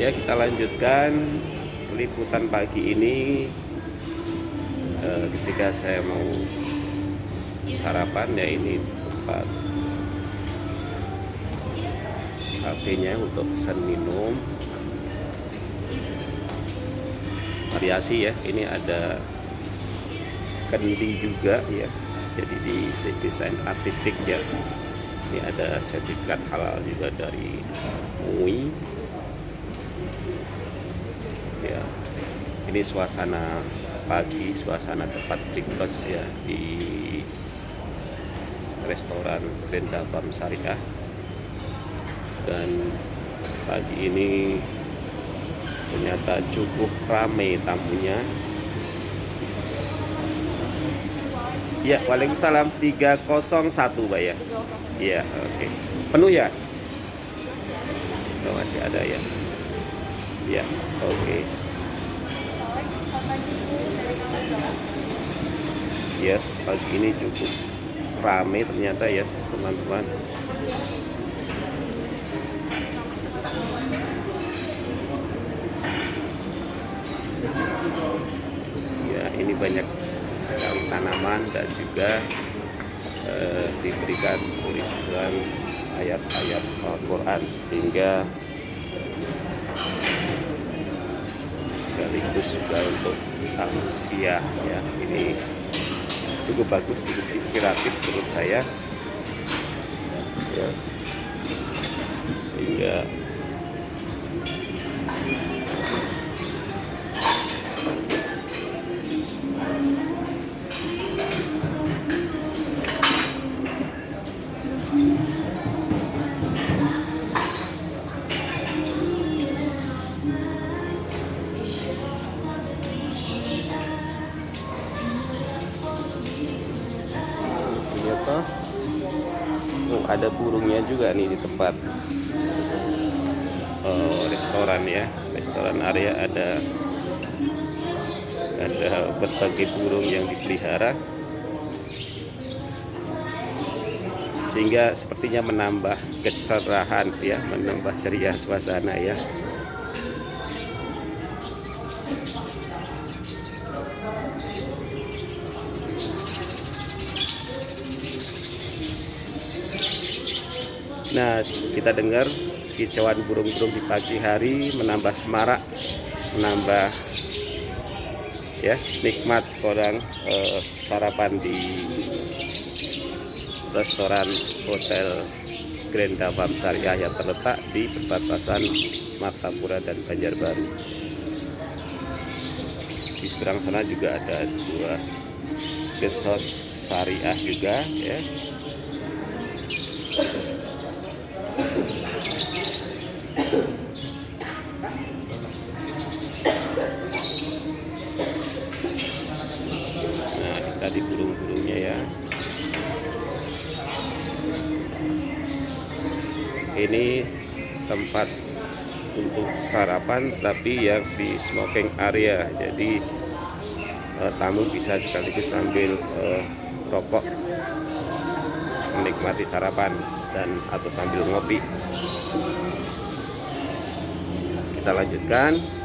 ya kita lanjutkan liputan pagi ini. Eh, ketika saya mau sarapan ya ini tempat kafenya untuk pesan minum. Variasi ya ini ada kendi juga ya. Jadi di desain artistik ya ini ada sertifikat halal juga dari MUI ya. Ini suasana pagi suasana tempat breakfast ya di restoran Grand Dabam Syariah dan pagi ini ternyata cukup ramai tamunya. Ya Waalaikumsalam 301 Pak ya? Iya oke. Okay. penuh ya? Oh, masih ada ya ya oke okay. ya pagi ini cukup ramai ternyata ya teman-teman ya ini banyak sekali tanaman dan juga eh, diberikan tulisan ayat-ayat Al-Quran sehingga sekaligus juga untuk tausiah ya ini cukup bagus cukup inspiratif menurut saya ya. sehingga ada burungnya juga nih di tempat oh, restoran ya. Restoran area ada ada berbagai burung yang dipelihara. Sehingga sepertinya menambah kecerahan ya menambah ceria suasana ya Nah, kita dengar kicauan burung-burung di pagi hari menambah semarak, menambah ya nikmat orang eh, sarapan di restoran hotel Grand Dabam Syariah yang terletak di perbatasan Martapura dan Banjarbaru. Di seberang sana juga ada sebuah guest house syariah juga ya Nah, kita di burung-burungnya ya. Ini tempat untuk sarapan tapi yang di smoking area. Jadi eh, tamu bisa sekaligus sambil eh, rokok menikmati sarapan dan atau sambil ngopi. Kita lanjutkan.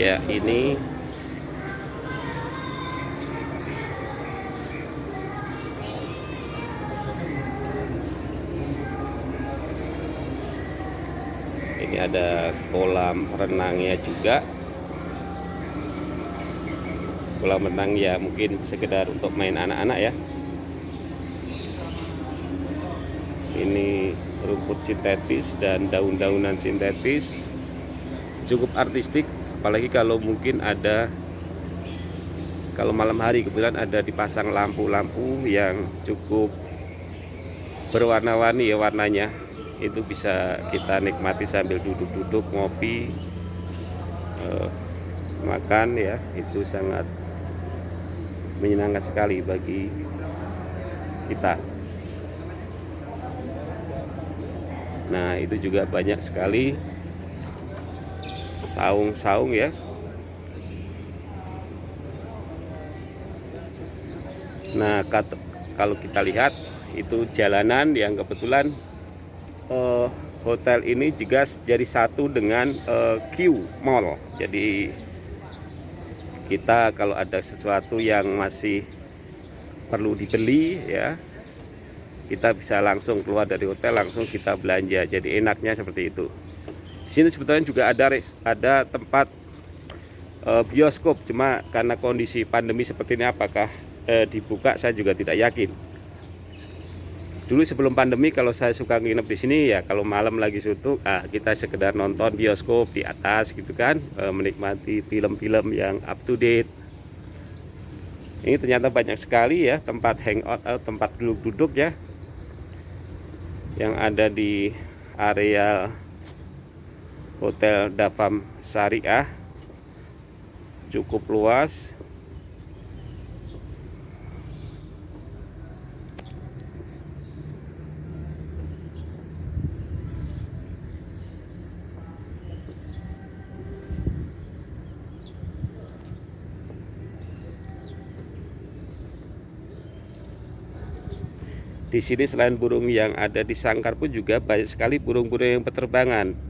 Ya ini. Ini ada kolam renangnya juga. Kolam renang ya mungkin sekedar untuk main anak-anak ya. Ini rumput sintetis dan daun-daunan sintetis. Cukup artistik apalagi kalau mungkin ada kalau malam hari kebetulan ada dipasang lampu-lampu yang cukup berwarna-warni ya warnanya itu bisa kita nikmati sambil duduk-duduk ngopi eh, makan ya. Itu sangat menyenangkan sekali bagi kita. Nah itu juga banyak sekali saung-saung ya. Nah kalau kita lihat itu jalanan yang kebetulan uh, hotel ini juga jadi satu dengan uh, Q Mall. Jadi kita kalau ada sesuatu yang masih perlu dibeli ya kita bisa langsung keluar dari hotel langsung kita belanja. Jadi enaknya seperti itu di sini sebetulnya juga ada ada tempat uh, bioskop. Cuma karena kondisi pandemi seperti ini apakah uh, dibuka saya juga tidak yakin. Dulu sebelum pandemi kalau saya suka nginep di sini ya kalau malam lagi suntuk ah, kita sekedar nonton bioskop di atas gitu kan uh, menikmati film-film yang up to date. Ini ternyata banyak sekali ya tempat hangout atau tempat duduk-duduk ya yang ada di area Hotel Dafam Syariah. Cukup luas. Di sini selain burung yang ada di sangkar pun juga banyak sekali burung-burung yang berterbangan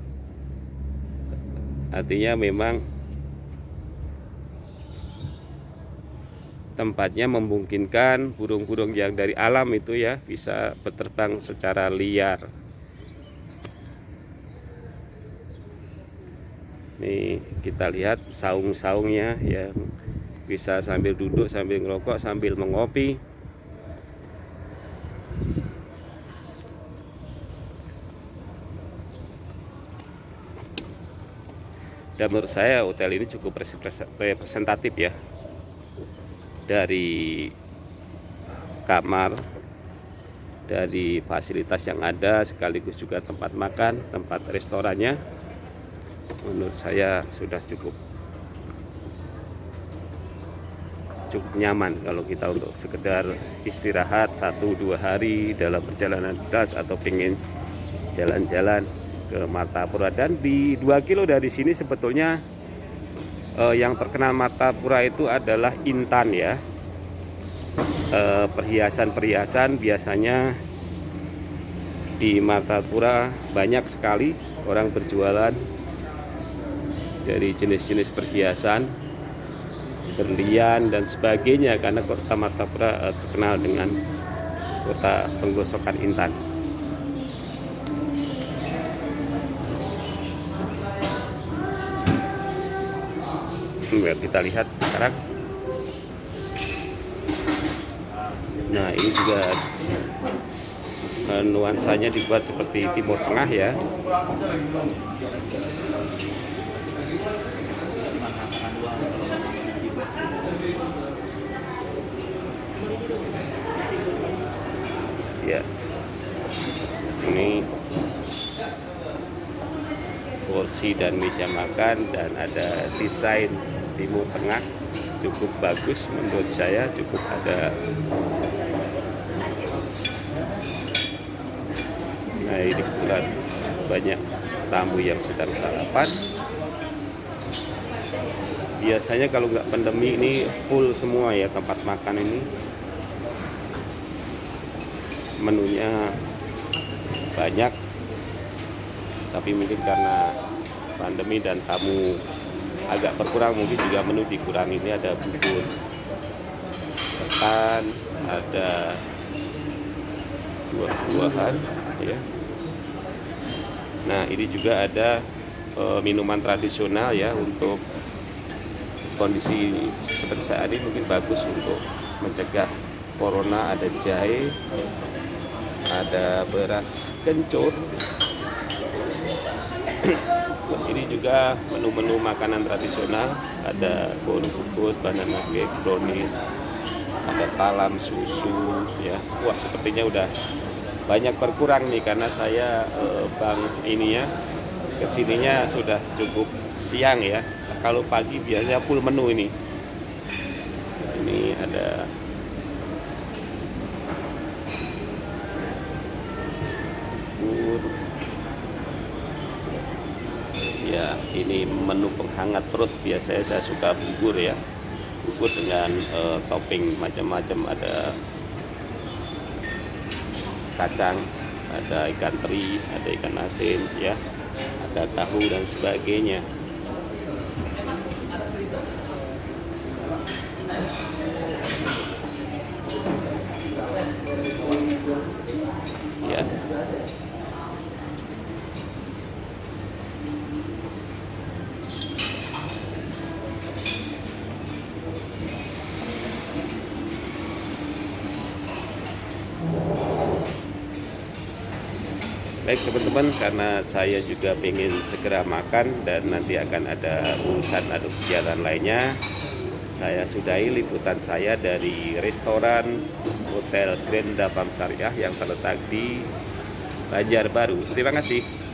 artinya memang tempatnya memungkinkan burung-burung yang dari alam itu ya bisa berterbang secara liar. Nih kita lihat saung-saungnya yang bisa sambil duduk sambil ngerokok sambil mengopi dan menurut saya hotel ini cukup representatif ya. Dari kamar dari fasilitas yang ada sekaligus juga tempat makan tempat restorannya menurut saya sudah cukup cukup nyaman kalau kita untuk sekedar istirahat satu dua hari dalam perjalanan gas atau pengen jalan-jalan ke Martapura. Dan di 2 kilo dari sini sebetulnya eh, yang terkenal Martapura itu adalah intan ya. Eh, perhiasan-perhiasan eh, biasanya di Martapura banyak sekali orang berjualan dari jenis-jenis perhiasan berlian dan sebagainya karena kota Martapura eh, terkenal dengan kota penggosokan intan ya kita lihat sekarang. Nah ini juga nuansanya dibuat seperti timur tengah ya. Ya. Ini kursi dan meja makan dan ada desain Timur Tengah cukup bagus menurut saya cukup ada. Nah ini kebetulan banyak tamu yang sedang sarapan. Biasanya kalau nggak pandemi ini full semua ya tempat makan ini. Menunya banyak tapi mungkin karena pandemi dan tamu agak berkurang mungkin juga menu dikurangi ini ada bubur ketan ada buah-buahan ya. Nah ini juga ada e, minuman tradisional ya untuk kondisi seperti saat ini mungkin bagus untuk mencegah corona. Ada jahe ada beras kencur Terus ini juga menu-menu makanan tradisional, ada kol kukus, banana cake, brownies, ada talam susu, ya. Wah, sepertinya udah banyak berkurang nih karena saya eh, bang ini ya ke sininya sudah cukup siang ya. Kalau pagi biasanya full menu ini. Ini ada ya ini menu penghangat perut biasanya saya suka bubur ya. Bubur dengan uh, topping macam-macam. Ada kacang ada ikan teri ada ikan asin ya. Ada tahu dan sebagainya ya Baik teman-teman, karena saya juga ingin segera makan dan nanti akan ada urusan atau kegiatan lainnya, saya sudahi liputan saya dari restoran Hotel Grand Dapam Syariah yang terletak di Banjarbaru. Terima kasih.